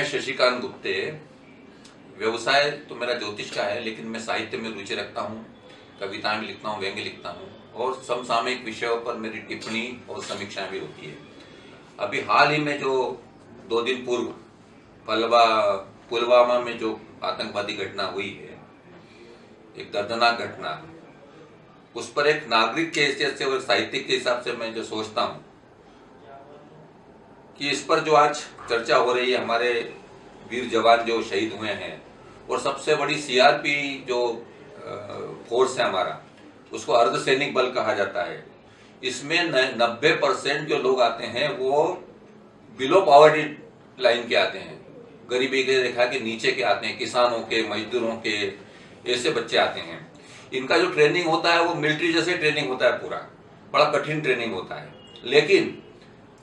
मैं शशिकांत गुप्ते, व्यवसाय तो मेरा ज्योतिष का है, लेकिन मैं साहित्य में रुचि रखता हूँ, कविताएँ लिखता हूँ, व्यंग्य लिखता हूँ, और समसामयिक विषयों पर मेरी टिप्पणी और समीक्षाएँ भी होती है। अभी हाल ही में जो दो दिन पूर्व पलवा, पुलवामा में जो आतंकवादी घटना हुई है, एक दर्दनाक घटना, उस पर एक नागरिक के हैसियत से और साहित्यिक के हिसाब से मैं जो सोचता हूँ कि इस पर जो आज चर्चा हो रही है, हमारे वीर जवान जो शहीद हुए हैं, और सबसे बड़ी सीआरपी जो फोर्स है हमारा, उसको अर्धसैनिक बल कहा जाता है। इसमें नब्बे परसेंट जो लोग आते हैं, वो बिलो पॉवर्टी लाइन के आते हैं। गरीबी के रेखा के नीचे के आते हैं, किसानों के, मजदूरों के, ऐसे बच्चे आते हैं। इनका जो ट्रेनिंग होता है, वो मिलिट्री जैसे ट्रेनिंग होता है पूरा, बड़ा कठिन ट्रेनिंग होता है। लेकिन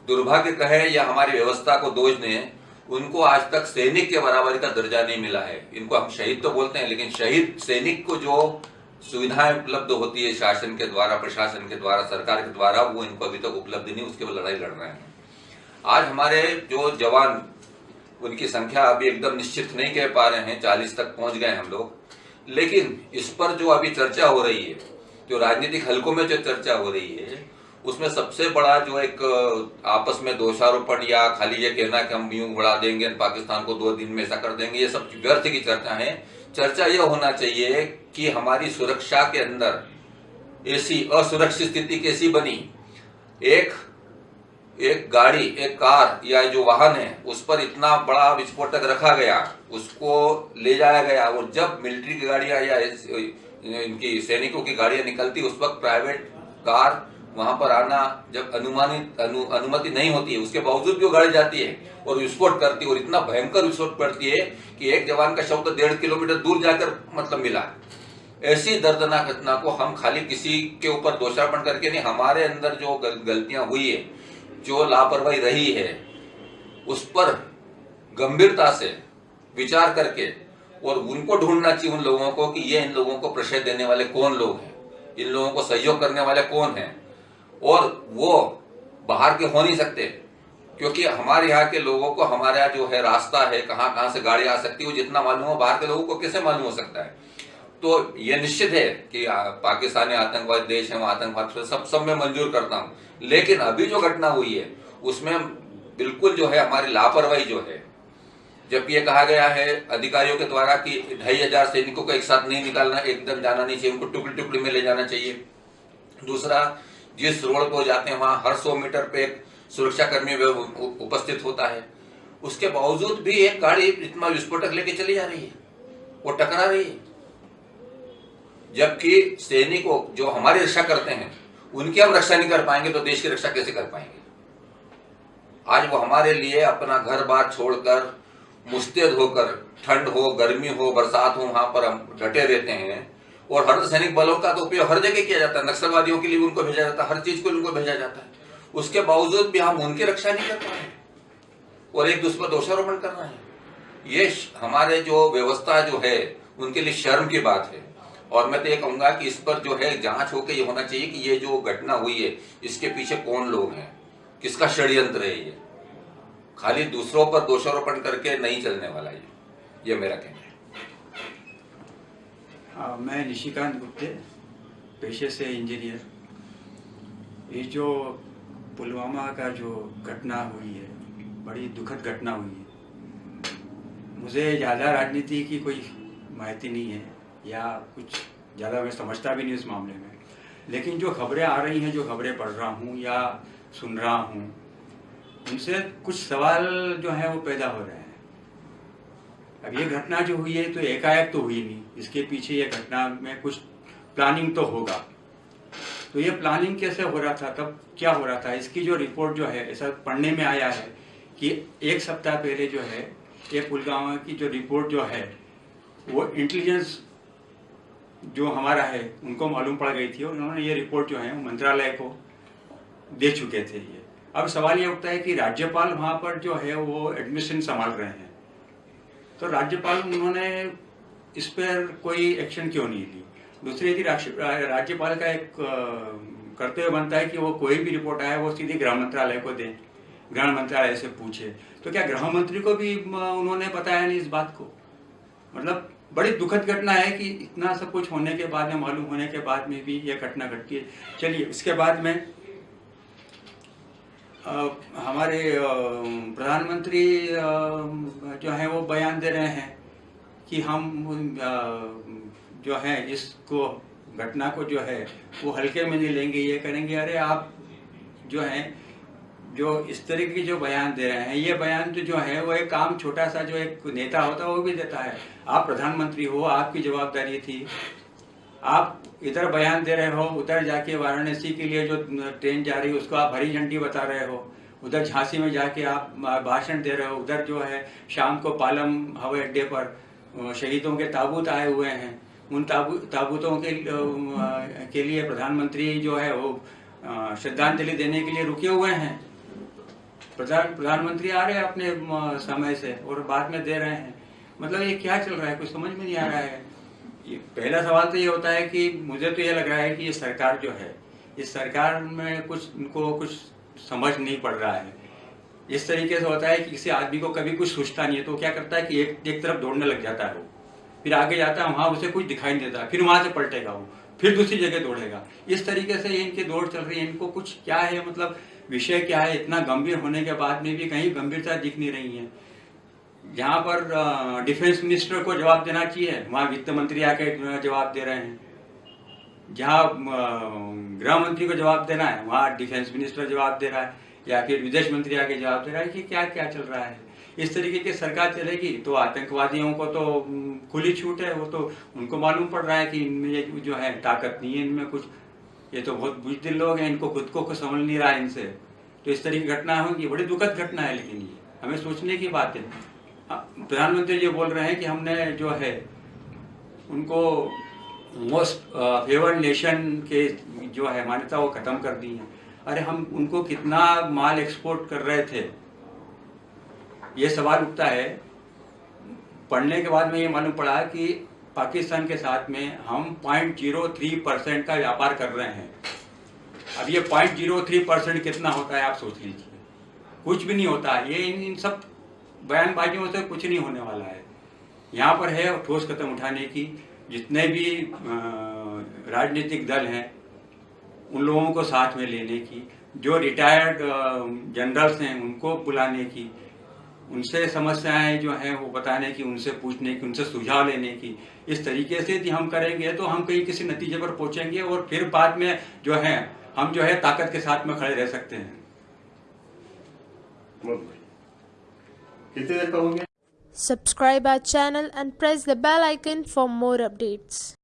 दुर्भाग्य कहे या हमारी व्यवस्था को दोष दें उनको आज तक सैनिक के बराबरी का दर्जा नहीं मिला है। इनको हम शहीद तो बोलते हैं, लेकिन शहीद सैनिक को जो सुविधाएँ उपलब्ध होती है शासन के द्वारा, प्रशासन के द्वारा, सरकार के द्वारा, वो इनको अभी तक उपलब्ध नहीं, उसके लड़ाई लड़ रहे हैं। आज हमारे जो जवान, उनकी संख्या अभी एकदम निश्चित नहीं कह पा रहे हैं, चालीस तक पहुँच गए हम लोग। लेकिन इस पर जो अभी चर्चा हो रही है, जो राजनीतिक हलकों में जो चर्चा हो रही है उसमें सबसे बड़ा जो एक आपस में दोषारोपण या खाली ये कहना कि हम यूँ बढ़ा देंगे पाकिस्तान को दो दिन में ऐसा कर देंगे, ये सब व्यर्थ की चर्चा है। चर्चा यह होना चाहिए कि हमारी सुरक्षा के अंदर ऐसी असुरक्षित स्थिति कैसी बनी? एक एक गाड़ी, एक कार या जो वाहन है, उस पर इतना बड़ा विस्फोटक रखा गया, उसको ले जाया गया, और जब मिलिट्री की गाड़ियाँ या इनकी सैनिकों की गाड़ियाँ निकलती, उस वक्त प्राइवेट कार वहाँ पर आना जब अनुमानित अनु, अनुमति नहीं होती है उसके बावजूद भी वो गाड़ी जाती है और विस्फोट करती है और इतना भयंकर विस्फोट करती है कि एक जवान का शव तो डेढ़ किलोमीटर दूर जाकर मतलब मिला। ऐसी दर्दनाक घटना को हम खाली किसी के ऊपर दोषारोपण करके नहीं हमारे अंदर जो गलतियाँ हुई है जो लापरवाही रही है उस पर गंभीरता से विचार करके और उनको ढूंढना चाहिए उन लोगों को कि ये इन लोगों को प्रशय देने वाले कौन लोग हैं? इन लोगों को सहयोग करने वाले कौन हैं? और वो बाहर के हो नहीं सकते, क्योंकि हमारे यहाँ के लोगों को, हमारे यहाँ जो है रास्ता है, कहाँ कहाँ से गाड़ी आ सकती है, वो जितना मालूम हो, बाहर के लोगों को कैसे मालूम हो सकता है? तो ये निश्चित है कि पाकिस्तानी आतंकवादी, देश है आतंकवाद, सब सब मैं मंजूर करता हूँ। लेकिन अभी जो घटना हुई है, उसमें बिल्कुल जो है हमारी लापरवाही जो है, जब ये कहा गया है अधिकारियों के द्वारा कि ढाई हज़ार सैनिकों को एक साथ नहीं निकालना, एकदम जाना नहीं चाहिए, उनको टुकड़ी टुकड़ी में ले जाना चाहिए। दूसरा जिस रोड पर जाते हैं, वहाँ हर सौ मीटर पे एक सुरक्षा कर्मी उपस्थित होता है। उसके बावजूद भी एक गाड़ी इतना विस्फोटक लेके चली जा रही है। वो टकरा रही है। जबकि सैनिकों जो हमारी रक्षा करते हैं, उनकी हम रक्षा नहीं कर पाएँगे तो देश की रक्षा कैसे कर पाएँगे? आज वो हमारे लिए अपना घर बार छोड़कर, मुस्तैद होकर, ठंड हो, गर्मी हो, बरसात हो, वहाँ पर हम डटे रहते हैं। और अर्धसैनिक बलों का तो उपयोग हर जगह किया जाता है। नक्सलवादियों के लिए उनको भेजा जाता है, हर चीज़ को उनको भेजा जाता है। उसके बावजूद भी हम उनकी रक्षा नहीं कर पा रहे और एक दूसरे पर दोषारोपण कर रहे हैं। ये हमारे जो व्यवस्था जो है, उनके लिए शर्म की बात है। और मैं तो ये कहूँगा कि इस पर जो है जाँच होकर ये होना चाहिए कि ये जो घटना हुई है, इसके पीछे कौन लोग हैं? किसका षड्यंत्र है ये? खाली दूसरों पर दोषारोपण करके नहीं चलने वाला ये। ये मेरा कहना मैं निशिकांत गुप्ते, पेशे से इंजीनियर। ये जो पुलवामा का जो घटना हुई है, बड़ी दुखद घटना हुई है। मुझे ज़्यादा राजनीति की कोई माहिती नहीं है, या कुछ ज़्यादा मैं समझता भी नहीं उस मामले में। लेकिन जो खबरें आ रही हैं, जो खबरें पढ़ रहा हूँ या सुन रहा हूँ, उनसे कुछ सवाल जो है वो पैदा हो रहे हैं। अब ये घटना जो हुई है तो एकाएक तो हुई नहीं। इसके पीछे ये घटना में कुछ प्लानिंग तो होगा। तो ये प्लानिंग कैसे हो रहा था? तब क्या हो रहा था? इसकी जो रिपोर्ट जो है, ऐसा पढ़ने में आया है कि एक सप्ताह पहले जो है, ये पुलगामा की जो रिपोर्ट जो है, वो इंटेलिजेंस जो हमारा है, उनको मालूम पड़ गई थी और उन्होंने ये रिपोर्ट जो है मंत्रालय को दे चुके थे ये। अब सवाल ये उठता है कि राज्यपाल वहाँ पर जो है, वो एडमिशन संभाल रहे हैं। तो राज्यपाल उन्होंने इस पर कोई एक्शन क्यों नहीं ली? दूसरी यदि राज्यपाल का एक कर्तव्य बनता है कि वो कोई भी रिपोर्ट आए, वो सीधे गृह मंत्रालय को दें, गृह मंत्रालय से पूछे। तो क्या गृह मंत्री को भी उन्होंने बताया नहीं इस बात को? मतलब बड़ी दुखद घटना है कि इतना सब कुछ होने के बाद में मालूम होने के बाद में भी यह घटना घटती है। चलिए, इसके बाद में हमारे प्रधानमंत्री जो है वो बयान दे रहे हैं कि हम जो है इसको घटना को जो है वो हल्के में नहीं लेंगे, ये करेंगे। अरे आप जो है, जो इस तरीके के जो बयान दे रहे हैं, ये बयान तो जो है वो एक काम छोटा सा जो एक नेता होता है, वो भी देता है। आप प्रधानमंत्री हो, आपकी जवाबदारी थी। आप इधर बयान दे रहे हो, उधर जाके वाराणसी के लिए जो ट्रेन जा रही है, उसको आप हरी झंडी बता रहे हो। उधर झांसी में जाके आप भाषण दे रहे हो, उधर जो है शाम को पालम हवाई अड्डे पर शहीदों के ताबूत आए हुए हैं। उन ताबू, ताबूतों के के लिए प्रधानमंत्री जो है वो श्रद्धांजलि देने के लिए रुके हुए हैं। प्रधान, प्रधानमंत्री आ रहे हैं अपने समय से और बाद में दे रहे हैं। मतलब ये क्या चल रहा है? कुछ समझ में नहीं आ रहा है। ये पहला सवाल तो ये होता है कि मुझे तो ये लग रहा है कि ये सरकार जो है इस सरकार में कुछ, उनको कुछ समझ नहीं पड़ रहा है। इस तरीके से होता है कि किसी आदमी को कभी कुछ सोचता नहीं है तो क्या करता है कि एक एक तरफ़ दौड़ने लग जाता है वो। फिर आगे जाता है, वहाँ उसे कुछ दिखाई नहीं देता, फिर वहाँ से पलटेगा वो, फिर दूसरी जगह दौड़ेगा। इस तरीके से इनकी दौड़ चल रही है, इनको कुछ क्या है मतलब विषय क्या है, इतना गंभीर होने के बाद में भी कहीं गंभीरता दिख नहीं रही है। जहाँ पर डिफेंस मिनिस्टर को जवाब देना चाहिए। वहाँ वित्त मंत्री आके जवाब दे रहे हैं। जहाँ गृह मंत्री को जवाब देना है वहाँ डिफेंस मिनिस्टर जवाब दे रहा है या फिर विदेश मंत्री आके जवाब दे रहा है कि क्या क्या चल रहा है। इस तरीके की सरकार चलेगी तो आतंकवादियों को तो खुली छूट है। वो तो उनको मालूम पड़ रहा है कि इनमें जो है ताकत नहीं है इनमें कुछ। ये तो बहुत बुजदिल लोग हैं इनको खुद को कुछ समझ नहीं रहा है इनसे। तो इस तरह की घटना होगी बड़ी दुखद घटना है लेकिन ये। हमें सोचने की बात है हाँ, प्रधानमंत्री जी बोल रहे हैं कि हमने जो है उनको मोस्ट फेवर्ड नेशन के जो है मान्यता वो खत्म कर दी है। अरे हम उनको कितना माल एक्सपोर्ट कर रहे थे? ये सवाल उठता है। पढ़ने के बाद में ये मालूम पड़ा कि पाकिस्तान के साथ में हम पॉइंट ज़ीरो थ्री परसेंट का व्यापार कर रहे हैं। अब ये पॉइंट ज़ीरो थ्री परसेंट कितना होता है आप सोच लीजिए। कुछ भी नहीं होता। ये इन, इन सब बयानबाजियों से कुछ नहीं होने वाला है। यहाँ पर है ठोस कदम उठाने की। जितने भी राजनीतिक दल हैं, उन लोगों को साथ में लेने की, जो रिटायर्ड जनरल्स हैं, उनको बुलाने की, उनसे समस्याएँ जो हैं, वो बताने की, उनसे पूछने की, उनसे सुझाव लेने की। इस तरीके से यदि हम करेंगे तो हम कहीं किसी नतीजे पर पहुँचेंगे और फिर बाद में जो है, हम जो है ताकत के साथ में खड़े रह सकते हैं। कितनी देर का हो गया Subscribe our channel and press the bell icon for more updates.